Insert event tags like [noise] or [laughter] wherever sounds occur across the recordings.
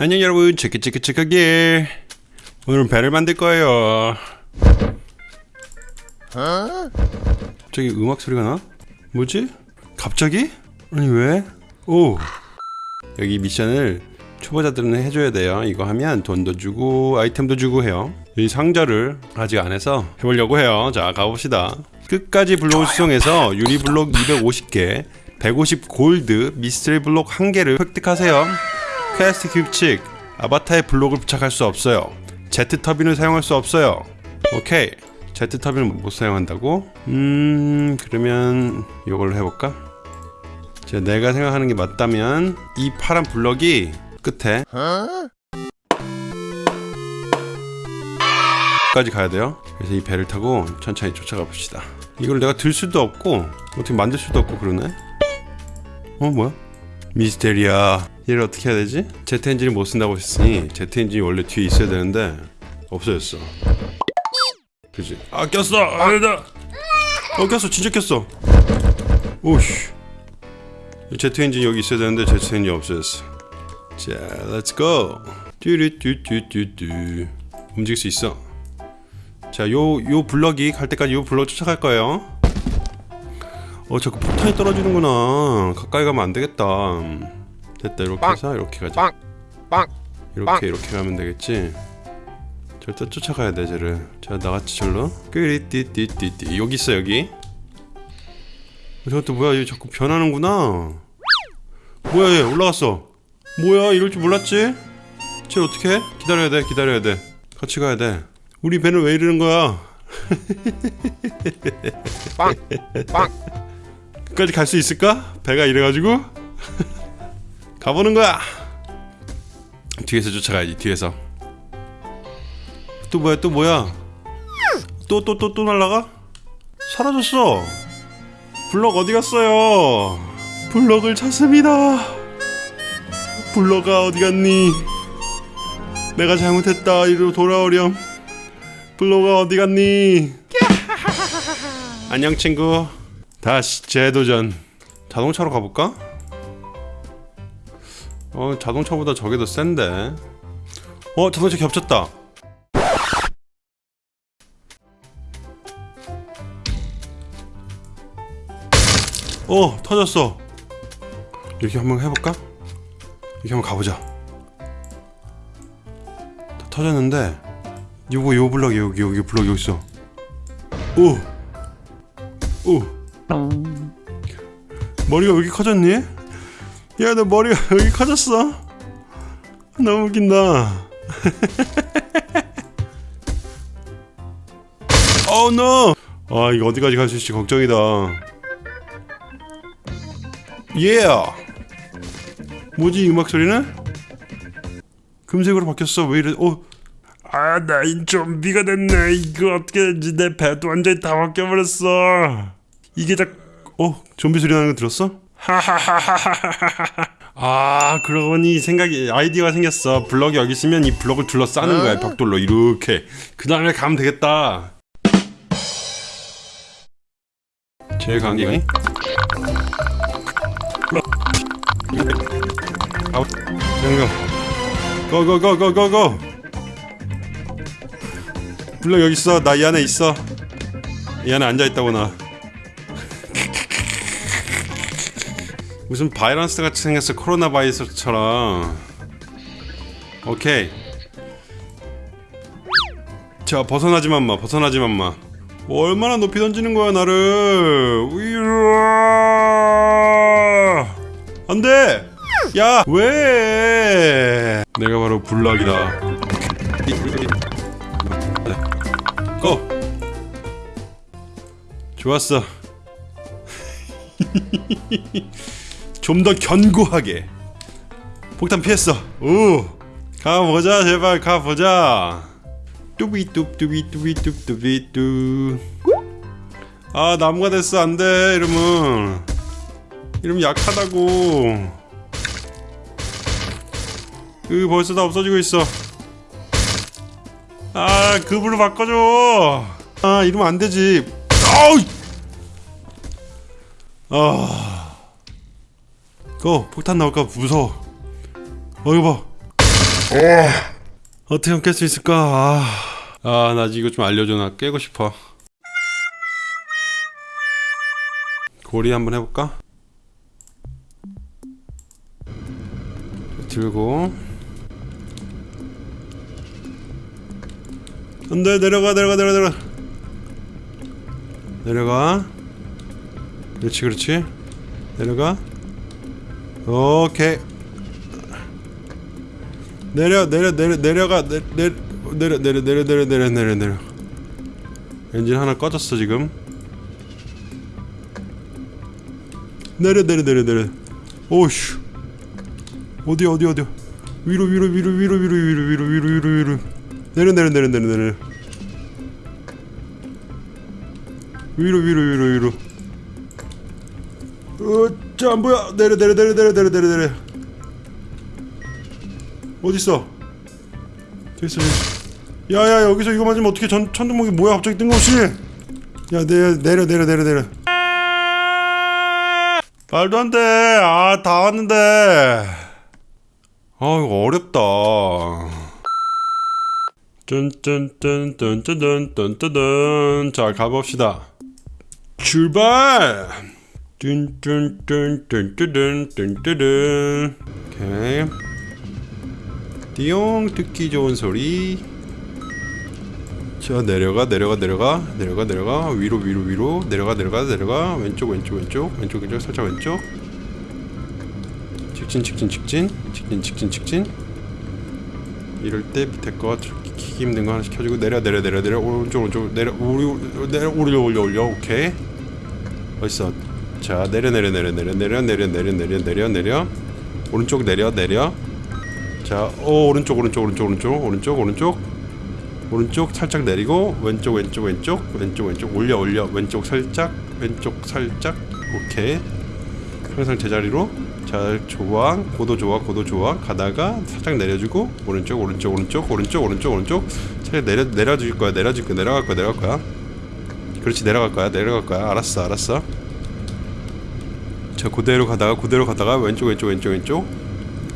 안녕 여러분. 체크 체크 체크길 오늘은 배를 만들 거예요. 갑자기 음악 소리가 나? 뭐지? 갑자기? 아니 왜? 오. 여기 미션을 초보자들은 해줘야 돼요. 이거 하면 돈도 주고 아이템도 주고 해요. 이 상자를 아직 안 해서 해보려고 해요. 자 가봅시다. 끝까지 블록을 수송해서 유리 블록 250개 150 골드 미스터리 블록 1개를 획득하세요 퀘스트 규칙. 아바타의 블록을 부착할 수 없어요. 제트 터빈을 사용할 수 없어요. 오케이. 제트 터빈을 못 사용한다고? 음 그러면 이걸로 해볼까? 자, 내가 생각하는 게 맞다면 이 파란 블럭이 끝에 까지 가야 돼요. 그래서 이 배를 타고 천천히 쫓아가 봅시다. 이걸 내가 들 수도 없고 어떻게 만들 수도 없고 그러네? 어 뭐야? 미스테리아 얘를 어떻게 해야 되지? 제트 엔진을 못 쓴다고 했으니 제트 엔진이 원래 뒤에 있어야 되는데 없어졌어. 그지? 아 꼈어! 아니다! 어 꼈어. 진짜 꼈어. 오씨. 제트 엔진이 여기 있어야 되는데 제트 엔진이 없어졌어. 자 let's go 뚜루뚜뚜뚜뚜. 움직일 수 있어. 자요 요 블럭이 갈 때까지 요 블럭 쫓아갈 거예요 어 자꾸 폭탄이 떨어지는구나. 가까이 가면 안 되겠다. 됐다 이렇게 해서 이렇게 가자. 이렇게 이렇게 가면 되겠지? 절대 쫓아가야 돼 쟤를. 자 나같이 절로. 끄리띠띠띠띠. 여기 있어 여기. 어, 저것도 뭐야 얘 자꾸 변하는구나. 뭐야 얘 올라갔어. 뭐야 이럴 줄 몰랐지? 쟤 어떻게 해? 기다려야 돼 기다려야 돼. 같이 가야 돼. 우리 배는 왜 이러는 거야 [laughs] 끝까지 갈 수 있을까? 배가 이래가지고? [laughs] 가보는 거야. 뒤에서 쫓아가야지 뒤에서. 또 뭐야 또 뭐야? 또 또 또또 날라가? 사라졌어. 블럭 어디 갔어요? 블럭을 찾습니다. 블럭아 어디 갔니? 내가 잘못했다 이리로 돌아오렴. 블럭아 어디 갔니? [laughs] 안녕 친구 다시 재도전 자동차로 가볼까? 어 자동차보다 저게 더 센데 어 자동차 겹쳤다 어 터졌어 이렇게 한번 해볼까? 이렇게 한번 가보자 다 터졌는데 요거 요 블럭 여기 여기 블럭 여기 있어 오! 오! 머리가 왜 이렇게 커졌니? 야 너 머리가 [laughs] 왜 이렇게 커졌어? 너무 웃긴다 [laughs] oh no! 아 이거 어디까지 갈 수 있을지 걱정이다 예 yeah. 뭐지 이 음악 소리는? 금색으로 바뀌었어 왜 이래 어 아, 나 이 좀비가 됐네. 이거 어떻게 되지? 내 배도 완전히 다 바뀌어버렸어. 이게 다, 어, 좀비 소리 나는 거 들었어? 하하하하하하하. 아, 그러고 보니 생각이, 아이디어가 생겼어. 블럭이 여기 있으면 이 블럭을 둘러싸는 거야, 벽돌로. 이렇게. 그 다음에 가면 되겠다. 제일 강한 게 아, 잠깐. 고고고고고고. 블럭 여기 있어. 나 이 안에 있어. 이 안에 앉아 있다고 나. 무슨 바이러스 같이 생겼어. 코로나 바이러스처럼. 오케이. 자 벗어나지만 마. 벗어나지만 마. 뭐 얼마나 높이 던지는 거야 나를. 으아! 안 돼. 야 왜? 내가 바로 블락이다. 고! 좋았어. [laughs] 좀 더 견고하게. 폭탄 피했어. 오! 가보자, 제발 가보자. 뚜비뚜 뚜비뚜비 뚜뚜비뚜. 아, 나무가 됐어. 안 돼, 이러면. 이러면 약하다고. 그 벌써 다 없어지고 있어. 아 급으로 바꿔줘 아 이러면 안되지 아우 아 그거 폭탄 나올까 무서워. 어 이거 봐. 어떻게 하면 깰 수 있을까? 아, 아, 나 이거 좀 알려줘. 나 깨고 싶어. 고리 한번 해볼까? 들고. 안돼 내려가 내려가 내려가 내려가. 내려가. 그렇지 그렇지. 내려가 오케이 내려 내려 내려 내려가 내, 내, 내려 내려 내려 내려 내려 내려 내려 엔진 하나 꺼졌어 지금 내려 내려 내려 내려 오슈 어디 어디 어디 위로 위로 위로 위로 위로 위로 위로 위로 위로 위로 내려 내려 내려 내려 내려 위로 위로 위로 위로 어자 뭐야 내려 내려 내려 내려 내려 내려 내려. 어딨어? 됐어 야야 여기서 이거 맞으면 어떻게 전 천둥목이 뭐야? 갑자기 뜬금없이. 야 내려 내려 내려 내려 내려. 말도 안돼. 아 다 왔는데. 아 이거 어렵다. 짠짠짠짠짠짠짠짠. 자 가봅시다. 출발 뚠뚠뚠뚠뚠뚠뚠뚠 오케이. 띠용 듣기 좋은 소리. 자 내려가 내려가 내려가 내려가 내려가. 위로 위로 위로. 내려가 내려가 내려가. 왼쪽 왼쪽 왼쪽. 왼쪽 왼쪽 살짝 왼쪽. 직진 직진 직진. 직진 직진 직진. 이럴 때 밑에 거 키기 힘든 거 하나씩 켜주고 내려 내려 내려 내려. 오른쪽 오른쪽. 내려 우리 내려 올려 올려 올려. 오케이. 어딨어 자 내려 내려 내려 내려 내려 내려 내려 내려 내려 내려. 오른쪽 내려 내려. 자 오, 오른쪽 오른쪽 오른쪽 오른쪽 오른쪽 오른쪽. 오른쪽 살짝 내리고 왼쪽 왼쪽 왼쪽 왼쪽 왼쪽. 올려 올려. 왼쪽 살짝 왼쪽 살짝. 오케이. 항상 제자리로. 자 좋아 고도 좋아 고도 좋아 가다가 살짝 내려주고 오른쪽 오른쪽 오른쪽 오른쪽 오른쪽 오른쪽. 살짝 내려 내려줄 거야 내려줄 거야 내려갈 거야 내려갈 거야. 그렇지 내려갈 거야 내려갈 거야. 알았어 알았어 자 그대로 가다가 그대로 가다가 왼쪽 왼쪽 왼쪽 왼쪽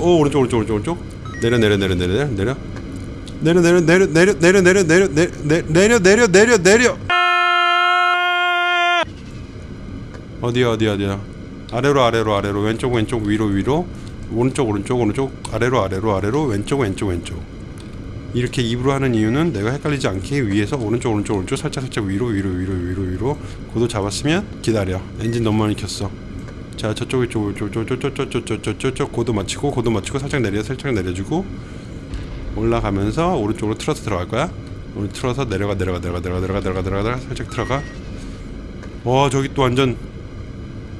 오 오른쪽 오른쪽 오른쪽 오른쪽 내려 내려 내려 내려 내려 내려 내려 내려 내려 내려 내려 내려 내려 내려 내려 내려 어디야 어디야 어디야 아래로 아래로 아래로 왼쪽 왼쪽 위로 위로 오른쪽 오른쪽 오른쪽 아래로 아래로 아래로 왼쪽 왼쪽 왼쪽 이렇게 입으로 하는 이유는 내가 헷갈리지 않게 위에서 오른쪽 오른쪽 오른쪽 살짝 살짝 위로 위로 위로 위로 위로 고도 잡았으면 기다려 엔진 너무 많이 켰어 자 저쪽 이쪽 저저저저저저저저저 고도 맞추고 고도 맞추고 살짝 내려 살짝 내려주고 올라가면서 오른쪽으로 틀어서 들어갈 거야 오늘 틀어서 내려가 내려가 내려가 내려가 내려가 내려가 내려가 살짝 들어가 와 저기 또 완전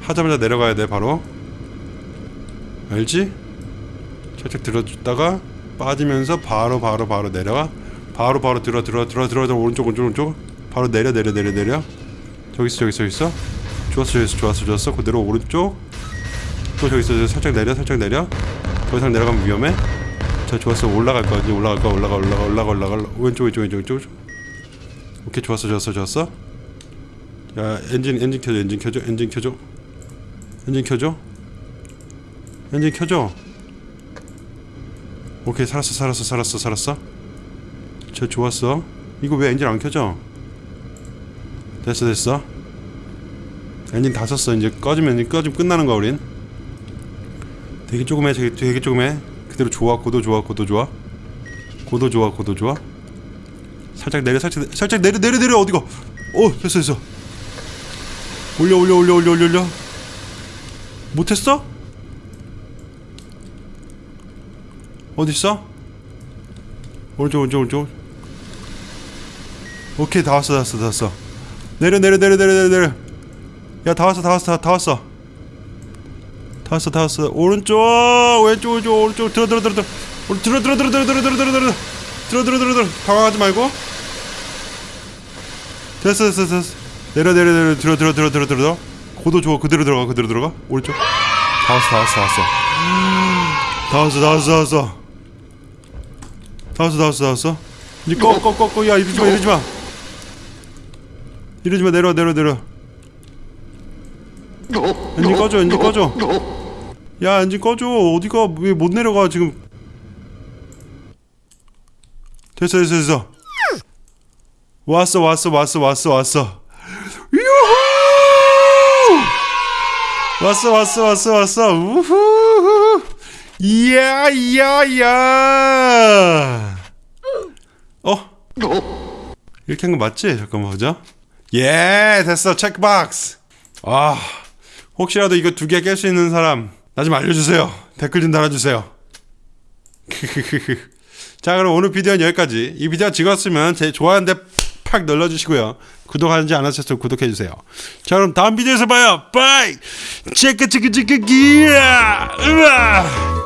하자마자 내려가야 돼 바로 알지? 살짝 들어줬다가 빠지면서 바로 바로 바로 내려가 바로 바로 들어 들어 들어 들어 들어 오른쪽 오른쪽 오른쪽 바로 내려 내려 내려 내려 저기 있어 저기 있어 저기 있어 좋았어 좋았어 좋았어 그대로 오른쪽. 또 저기 있어 살짝 내려 살짝 내려. 더 이상 내려가면 위험해. 자 좋았어. 올라갈 거야. 이제 올라갈 거야. 올라가 올라가 올라가 올라가 왼쪽 왼쪽 왼쪽 왼쪽. 오케이. 좋았어 좋았어 좋았어. 야 엔진 엔진 켜줘 엔진 켜줘 엔진 켜줘. 엔진 켜줘. 엔진 켜줘. 오케이. 살았어 살았어 살았어 살았어. 저 좋았어. 이거 왜 엔진 안 켜져? 됐어 됐어 엔진 다 썼어. 이제 꺼지면 엔진 꺼지면 끝나는 거야 우린. 되게 조금해 되게, 조금해 그대로 좋아 고도 좋아 고도 좋아. 고도 좋아 고도 좋아. 살짝 내려 살짝 내- 살짝 내려 내려 내려. 어디가? 오 됐어 됐어. 올려 올려 올려 올려 올려 올려. 못했어? 어딨어? 오른쪽 오른쪽 오른쪽. 오케이 다 왔어 다 왔어 다 왔어. 내려 내려 내려 내려 내려 내려 야 다 왔어 다 왔어 다 왔어 다 왔어 다 왔어 오른쪽 왼쪽 왼쪽 오른쪽 들어 들어 들어 들어 들어 들어 들어 들어 들어 들어 들어 들어 들어 들어 들어 들어 당황하지 말고 됐어 됐어 됐어 내려 내려 내려 들어 들어 들어 들어 들어 고도 좋아 그대로 들어가 그대로 들어가 오른쪽 다 왔어 다 왔어 다 왔어 다 왔어 다 왔어 다 왔어 다 왔어 다 왔어 다 왔어 이제 꺼꺼꺼꺼 야 이러지 마 이러지 마 이러지 마 내려 내려 내려 엔진 꺼줘 엔진 꺼줘. 야 엔진 꺼줘. 어디가 왜 못 내려가 지금. 됐어 됐어 됐어. 왔어 왔어 왔어 왔어 왔어. 유후! 왔어 왔어 왔어 왔어. 우후. 이야 이야 이야. 어? 이렇게 한 거 맞지? 잠깐만 보자. 예 됐어. 체크박스 아 혹시라도 이거 두 개 깰 수 있는 사람 나 좀 알려주세요. 댓글 좀 달아주세요. [laughs] 자 그럼 오늘 비디오는 여기까지. 이 비디오가 즐거웠으면 제 좋아요인데 팍 눌러주시고요. 구독하지 않으셨으면 구독해주세요. 자 그럼 다음 비디오에서 봐요. 빠이! 체크 체크 체크 기야 으아